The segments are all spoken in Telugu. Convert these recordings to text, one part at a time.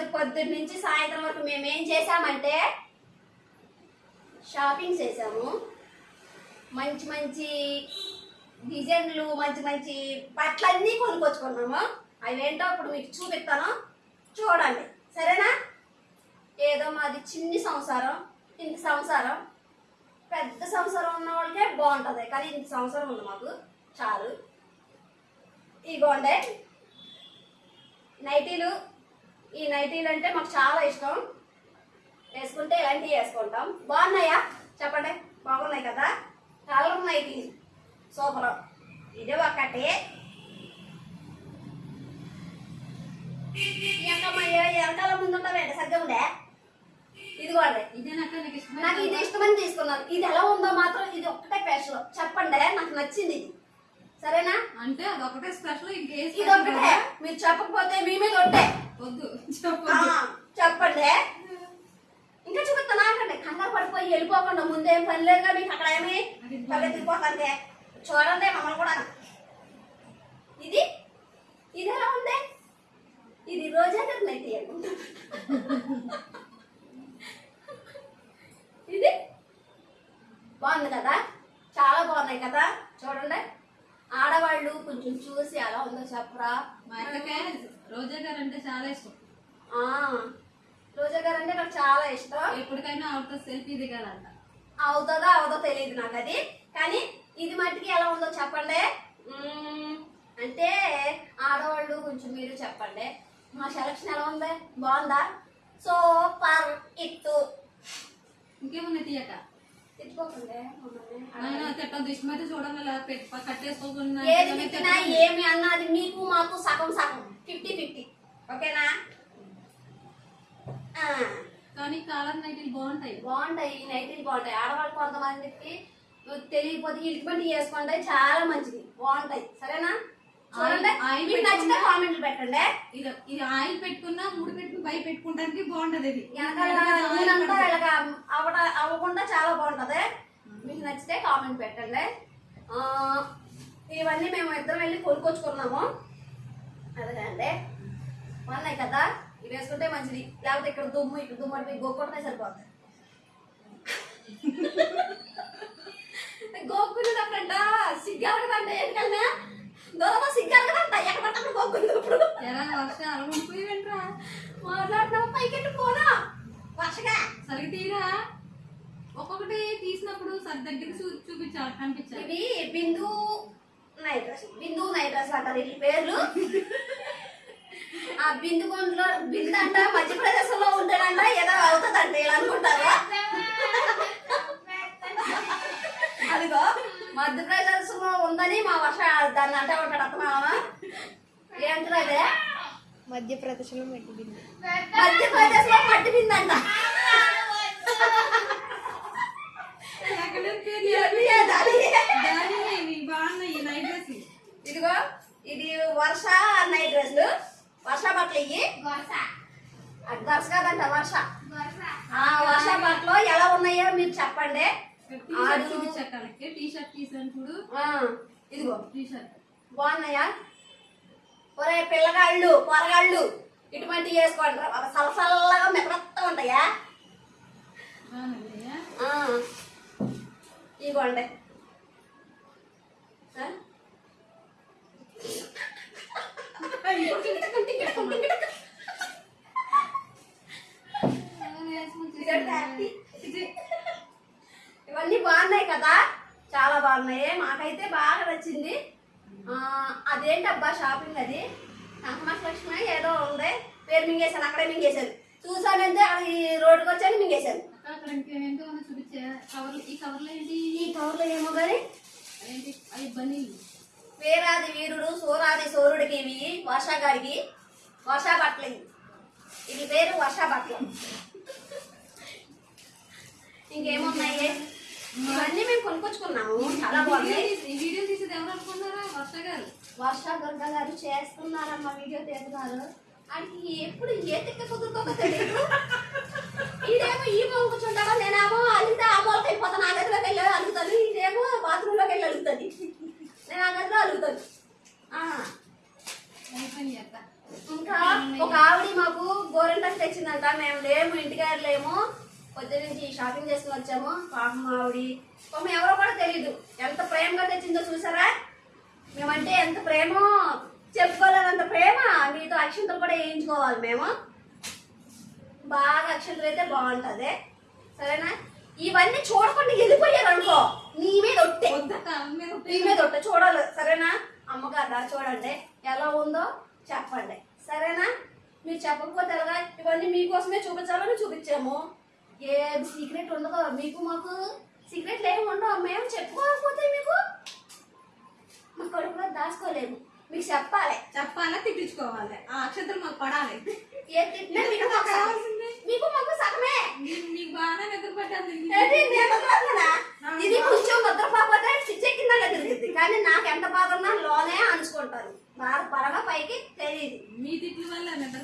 రోజు పొద్దున్న నుంచి సాయంత్రం వరకు మేము ఏం చేసామంటే షాపింగ్ చేసాము మంచి మంచి డిజైన్లు మంచి మంచి బట్టలన్నీ కొనుక్కొచ్చుకున్నాము. అవేంటో అప్పుడు ఇప్పుడు మీకు చూపిస్తాను. చూడండి. సరేనా? ఏదో మాది చిన్ని సంసారం ఇంత సంసారం. పెద్ద సంసారం ఉన్న వాళ్ళకే బాగుంటుంది. కానీ ఇంత సంసారం ఉంది మాకు. చాలు. ఇగోండే. నైటీలు. ఈ నైటీలు అంటే మాకు చాలా ఇష్టం. వేసుకుంటే ఇలాంటివి వేసుకుంటాం. బాగున్నాయా? చెప్పండి. బాగున్నాయి కదా? Colour nightie. సూపర్. ఇది ఒకటి. వెనకమ్మయ్య వెనకాల ముందు ఉంటావేంటి సరిగ్గా ఉండే ఇదిగోండి. ఇదేనక్క నాకు ఇది ఇష్టమని తీసుకున్నాను. ఇది ఎలా ఉందో మాత్రం ఇది ఒక్కటే స్పెషల్ చెప్పండి. నాకు నచ్చింది. ఇది సరేనా? అంటే అదొకటే స్పెషల్ ఇంకే ఇది స్పెషల్ ఒక్కటే మీరు చెప్పకపోతే మీ మీద ఒట్టే. వద్దు. చెప్పండి. ఇంకా చూపిస్తా నాకండి. కంగారు పడిపోయి వెళ్ళిపోకుండా ముందేం పని లేదుగా మీకు అక్కడ ఏమి? పరిగెత్తిపోతుంటే చూడండి మమ్మల్ని కూడా. ఇది? ఇది ఎలా ఉంది? ఇది రోజా గారి నైటీ అనుకుంటా ఇది? బాగుంది కదా? చాలా బాగున్నాయి కదా? చూడండి. ఆడవాళ్ళు కొంచెం చూసి ఎలా ఉందో చెప్పరా? మా అక్కకే రోజా గారు అంటే చాలా ఇష్టం. ఆ, రోజా గారు అంటే నాకు చాలా ఇష్టం. ఎప్పటికైనా ఆవిడతో సెల్ఫీ దిగాలంట. అవుతుందో అవదో తెలియదు నాకు అది. కానీ ఇది మట్టికి ఎలా ఉందో చెప్పండి. మ్మ్, అంటే ఆడవాళ్ళు కొంచెం మీరు చెప్పండి. మా సెలక్షన్ ఎలా ఉంది? బాగుందా? సూపర్ ఇట్టు ఇంకేమన్నా తీయక? ఇలా పెట్టి కట్టేసుకోకుండా ఏది తిట్టినా ఏమి అన్నా అది మీకు మాకు సగం సగం. Fifty fifty. ఓకేనా? ఆ. కానీ కాలర్ నైట్లు బాగుంటాయి. బాగుంటాయి ఈ నైటీలు బాగుంటాయి. ఆడవాళ్ళు కొంతమందికి తెలియకపోతే బండి వేసుకోండి చాలా మంచిది. బాగుంటాయి. సరేనా? చూడండి. నచ్చితే కామెంట్లు పెట్టండి. ఇది ఇది ఆయిల్ పెట్టుకున్నా ముడి పెట్టుకుని పై పెట్టుకుంటానికి బాగుంటది ఇది నూనెంతా వీళ్ళకి అవ్వకుండా చాలా బాగుంటది. మీకు నచ్చితే కామెంట్ పెట్టండి. ఇవన్నీ మేము ఇద్దరం వెళ్ళి కొనుక్కొచ్చుకున్నాము. అదేనండి. ఉన్నాయి కదా? ఇవి వేసుకుంటే మంచిది. లేకపోతే ఇక్కడ దుమ్ము ఇక్కడ దుమ్ము అంటే గోక్కుంటే సరిపోతుంది గోక్కునేటప్పుడంట సిగ్గారగదంట ఏంటన్నా దూరంలో సిగ్గారగదంట ఎక్కడ పడితే గోక్కుంది ఇప్పుడు. వర్షాలు వర్ష వెంట్రా మాట్లాడుతున్నావు? పైకెట్టు పోనా? వర్షగా? సరిగ్గా తీరా? ఒక్కొక్కటి తీసినప్పుడు సరి దగ్గర చూ చూపించాలి కనిపించాలి ఇవి Bindu night dress. Bindu night dress అంటారు వీటి పేర్లు. ఆ బిందు గుంట్లో బిందు అంట మధ్యప్రదేశ్లో ఉంటాడంట. ఏదో అవుతుందంట. ఇలా అనుకుంటారు అదిగో మధ్యప్రదేశ్లో ఉందని మా వర్ష దాన్ని అంటే ఉంటాడు అత్తమామ. ఏంటదే మధ్యప్రదేశ్లో మెట్టి బిందు మధ్యప్రదేశ్లో మట్టి బిందు అంట ఇదిగో ఇది వర్ష నైట్ డ్రెస్లు వర్ష బట్టలు ఇవి వర్ష. కాదంట వర్ష. ఆ వర్ష బట్టలు ఎలా ఉన్నాయో మీరు చెప్పండి. టీ షర్ట్ చూపించక్కలకి టీ షర్ట్ తీసాను చూడు. ఆ, ఇదిగో. టీ షర్ట్ బాగున్నాయా? ఒరే పిల్లగాళ్ళు పొరగాళ్ళు ఇటువంటి వేసుకోండి రా. సలసల్లగా మెత్తగా ఉంటాయా? హ్యాపీ. ఇవన్నీ బాగున్నాయి కదా? చాలా బాగున్నాయి. మాకైతే బాగా నచ్చింది. అదేంటబ్బా షాపింగ్ అది? లక్ష్మి ఏదో ఉంది పేరు మింగేశాను అక్కడే మింగేశాను చూసానంటే ఈ రోడ్డుకి వచ్చాను మింగేశాను ఈ కవర్లో ఏమో కానీ వీరాది వీరుడు సూరాది సూర్యుడికి ఇవి వర్షాగాడికి వర్షా బట్టలు. ఇది పేరు వర్షా బట్టలు ఇంకేమున్నాయి? ఇవన్నీ మేము కొనుక్కొచ్చుకున్నాము. చాలా బాగున్నాయి ఈ వీడియో తీసేది ఎవరు అనుకున్నారా వర్ష గారు. వర్ష దుర్గ గారు చేస్తున్నారమ్మ వీడియో తీస్తున్నారు. ఆయనకి ఎప్పుడు ఏ తిక్క కుదురుతుందో తెలియదు ఇదేమో ఈ మూల కూర్చుంటాడో నేనేమో అలిగితే ఆ మూలకి వెళ్ళిపోతాను ఆ గదిలోకి వెళ్ళి అలుగుతాను. ఇదేమో బాత్రూంలోకి వెళ్ళి అలుగుతుంది నేను ఆ గదిలో అక్క ఇంకా ఒక ఆవిడ మాకు గోరెంటకు తెచ్చిందంట. మేము లేము ఇంటికాడ లేము. పొద్దు నుంచి షాపింగ్ చేసుకుని వచ్చాము. పాపం ఆవిడి పాపం ఎవరో కూడా తెలీదు. ఎంత ప్రేమగా తెచ్చిందో చూసారా? మేమంటే ఎంత ప్రేమో చెప్పుకోలేనంత ప్రేమ. మీతో అక్షంతలు కూడా వేయించుకోవాలి మేము. బాగా అక్షంతలు అయితే బాగుంటుంది. సరేనా? ఇవన్నీ చూడకుండా వెళ్ళిపోయారు అనుకో. నీ మీద ఒట్టే. నీ మీద ఒట్టే. చూడాలి. సరేనా? అమ్మగారు చూడండి. ఎలా ఉందో చెప్పండి. సరేనా? మీరు చెప్పకపోతే ఎలాగా? ఇవన్నీ మీకోసమే చూపించాలని చూపించాము. ఏ సీక్రెట్ ఉండదు మీకు మాకు సీక్రెట్లు ఏమి ఉండవు మేము చెప్పుకోకపోతే మీకు మా కడుపులో దాచుకోలేము మీకు చెప్పాలి. చెప్పాలా తిట్టించుకోవాలి. ఆ అక్షంతలు మాకు పడాలి. ఏ తిట్టినా మీకు మాకు మీకు మాకు సగమే. నీకు నీకు బాగానే నిద్ర పట్టాలి ఏంటి నేను వదలనా? ఇది కొంచెం నిద్రపోతే చిచ్చెక్కిందా తిరిగింది కానీ నాకు ఎంత బాధ ఉన్నా లోనే అంచుకుంటాను బాగా పరగా పైకి తెలియదు మీ తిట్ల వల్ల నిద్ర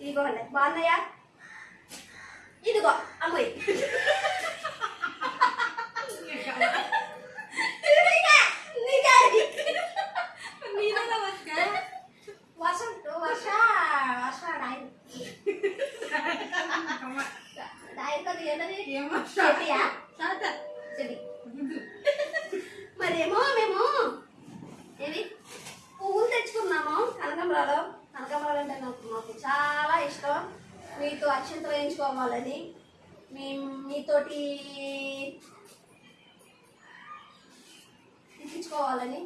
ఆ? ఇదిగోండి బాగున్నాయా ఇదిగో అమ్మాయి నీకే, నీకే అది. నీదేనా వర్ష? వర్షం వర్ష వర్ష డాయి డాయి కదా ఏంటది ఏం వర్ష? చెట్టియా? తాత. చెడి గుడ్డు. మరేమో మేము ఏది పువ్వులు తెచ్చుకున్నాము కనకాంబరాలు కనకాంబరాలు అంటే నాకు మాకు చాలా ఇష్టం మీతో అక్షంతలు వేయించుకోవాలని మీ మీతోటి ఇప్పించుకోవాలని.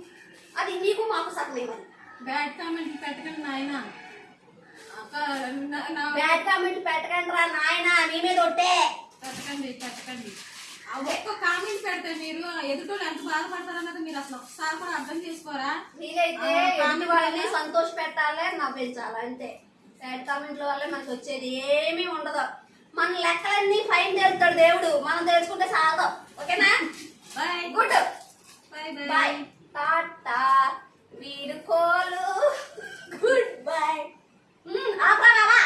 అది మీకు మాకు సగమేమని బ్యాడ్ కామెంట్ పెట్టకండి నాయన. నా- నా బ్యాడ్ కామెంట్ పెట్టకండి రా నాయన మీ మీద ఒట్టే. పెట్టకండి పెట్టకండి. ఒక్క కామెంట్ పెడితే మీరు ఎదుటోళ్ళు ఎంత బాధపడతారన్నది మీరు అసలు ఒకసారి కూడా అర్థం చేసుకోరా? మీరైతే ఎదుటి వాళ్ళని సంతోష పెట్టాలి నవ్వించాలి అంతే. సాడ్ కామెంట్ల వల్ల మనకు వచ్చేది ఏమీ ఉండదు. మన లెక్కలన్నీ ఫైన్ చేస్తాడు దేవుడు. మనం తెలుసుకుంటే సాగం. ఓకేనా bye good bye bye tata వీడు కోలు గుడ్ బాయ్ ఆపరావా